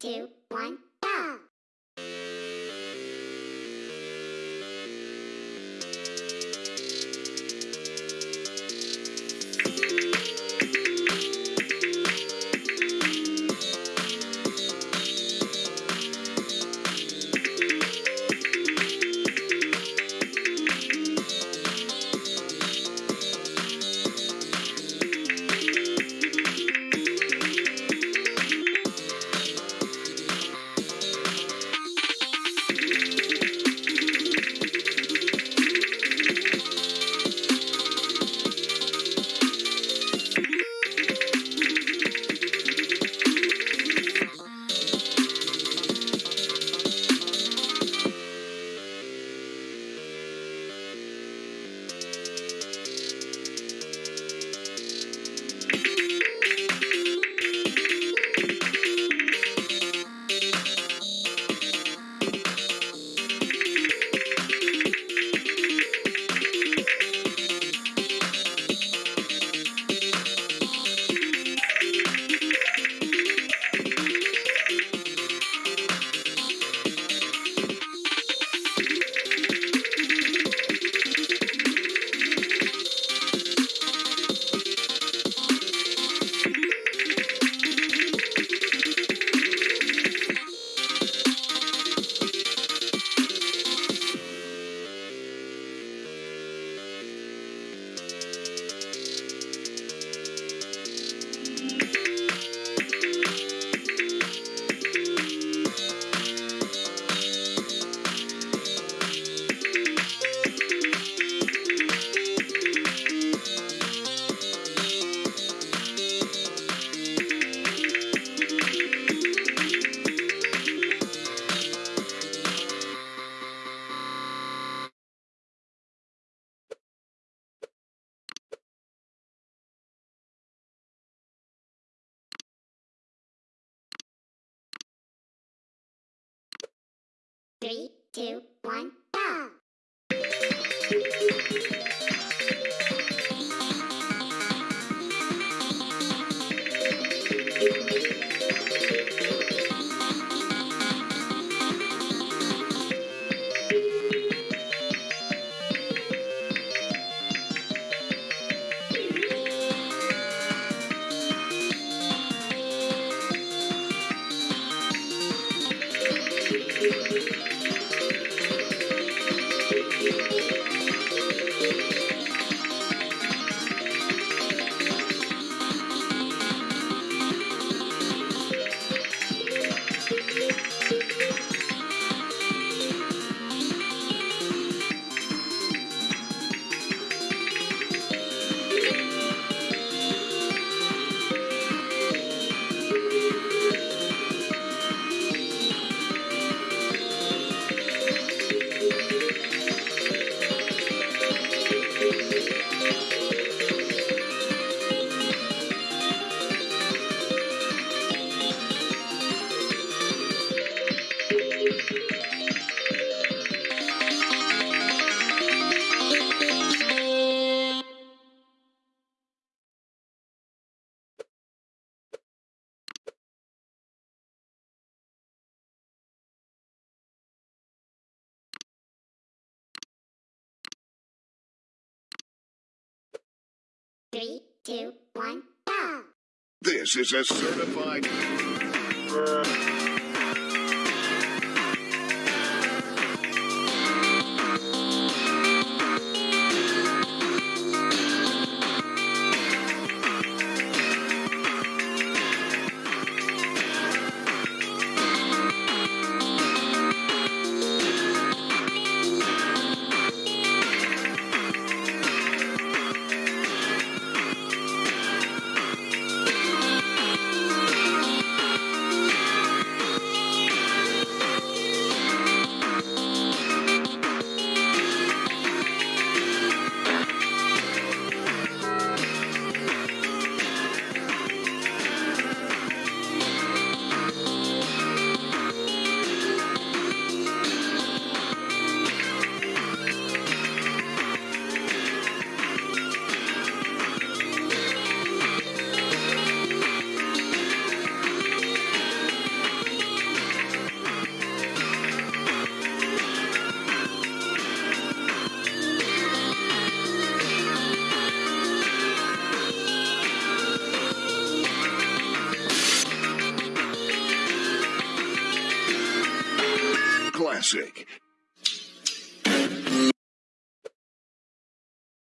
two, one, Three, two, one, Three, two, one, go! This is a certified. Classic.